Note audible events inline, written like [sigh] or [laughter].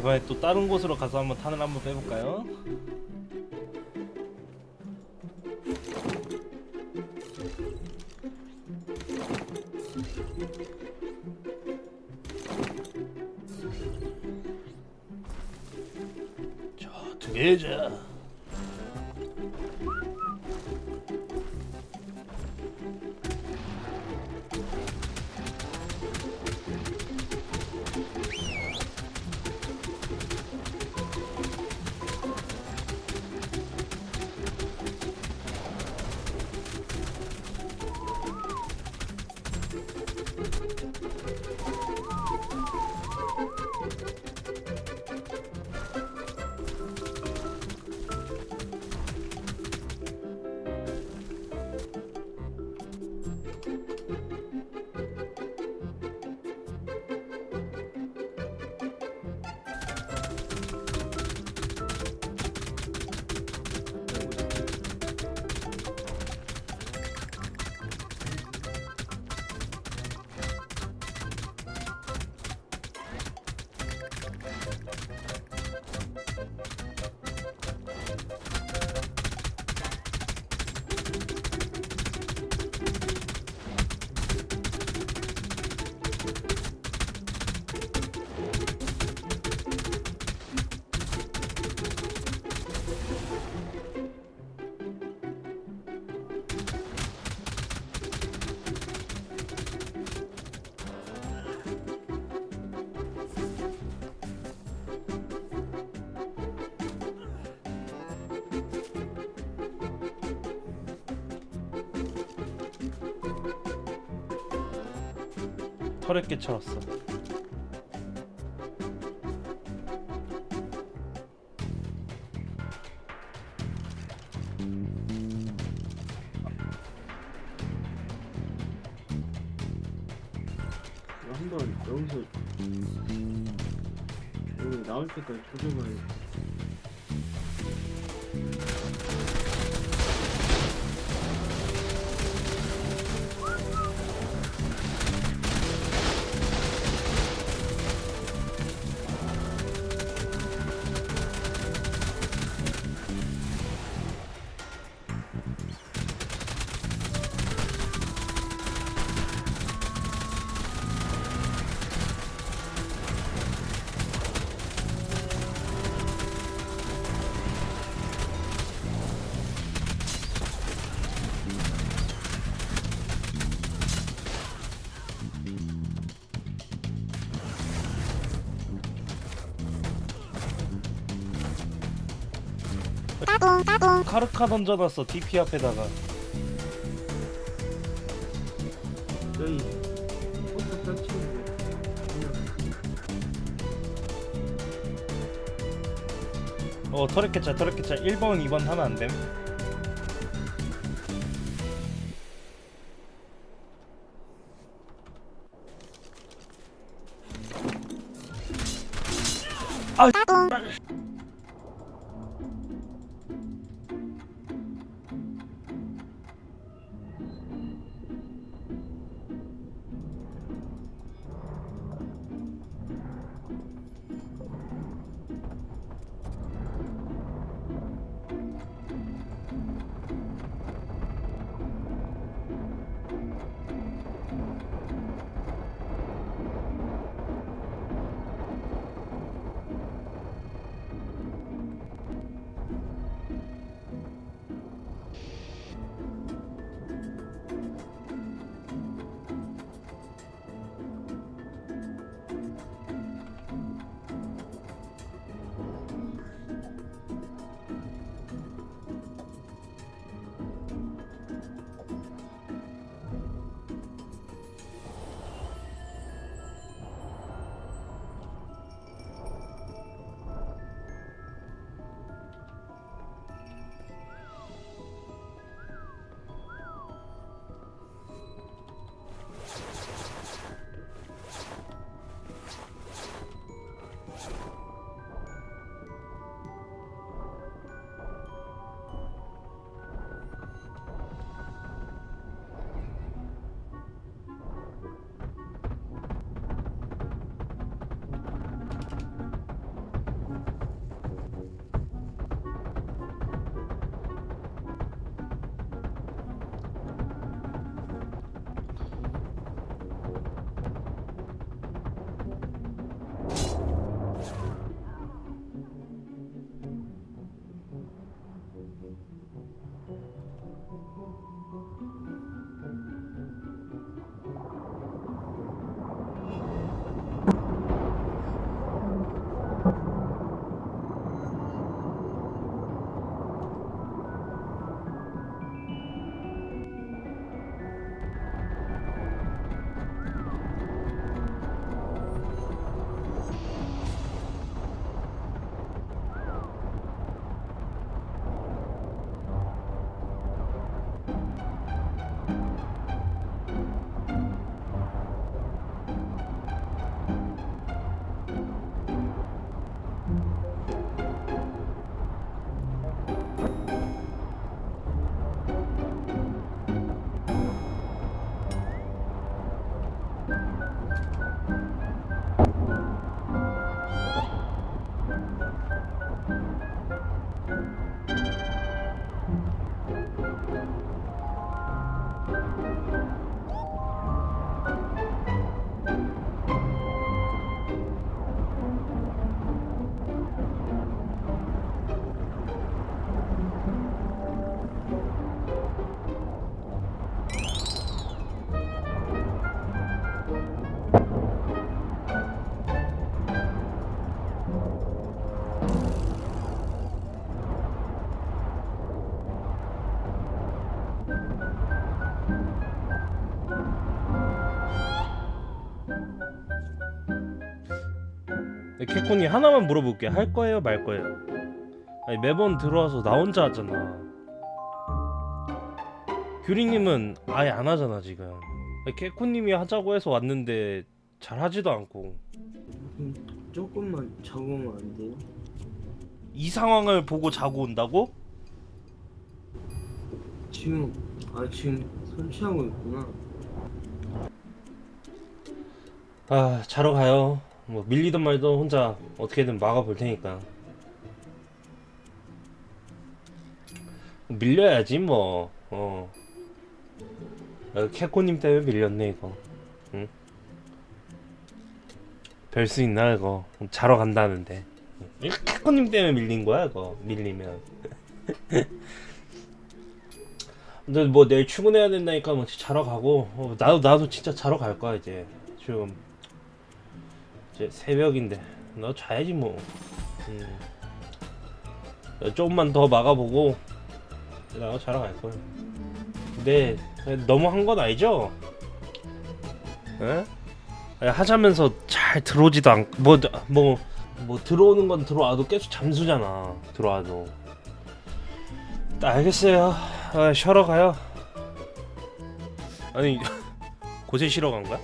이번에 또 다른 곳으로 가서 한번 탄을 한번 빼볼까요? 자, 두 개자 털에 깨쳐왔어. 한번 여기서 여기 나올 때까지 조져봐야 카르카 던져놨어 DP 앞에다가. 설치는데. 어 털에 깨쳐 털에 깨쳐 1번 2번 하면 안됨 캐콘이 하나만 물어볼게 할 거예요 말 거예요 아니 매번 들어와서 나 혼자 하잖아 규리님은 아예 안 하잖아 지금 아니, 캐콘님이 하자고 해서 왔는데 잘 하지도 않고 음, 조금만 적으면 안 돼요? 이 상황을 보고 자고 온다고? 지금 아 지금 설치하고 있구나. 아 자러 가요 뭐 밀리든 말든 혼자 어떻게든 막아볼 테니까. 밀려야지 뭐. 어. 아, 캐코님 때문에 밀렸네 이거. 응? 별 수 있나 이거? 자러 간다는데. 캐코님 때문에 밀린 거야 이거? 밀리면. [laughs] 근데 뭐 내일 출근해야 된다니까 뭐 자러 가고. 어, 나도 나도 진짜 자러 갈 거야 이제. 지금 이제 새벽인데 나 자야지 뭐 음. 조금만 더 막아보고 나가 자러 갈 거야 근데 너무 한 건 아니죠? 에? 하자면서 잘 들어오지도 않고 뭐, 뭐, 뭐 들어오는 건 들어와도 계속 잠수잖아 들어와도 알겠어요 아, 쉬러 가요 아니 [laughs] 고세 쉬러 간 거야?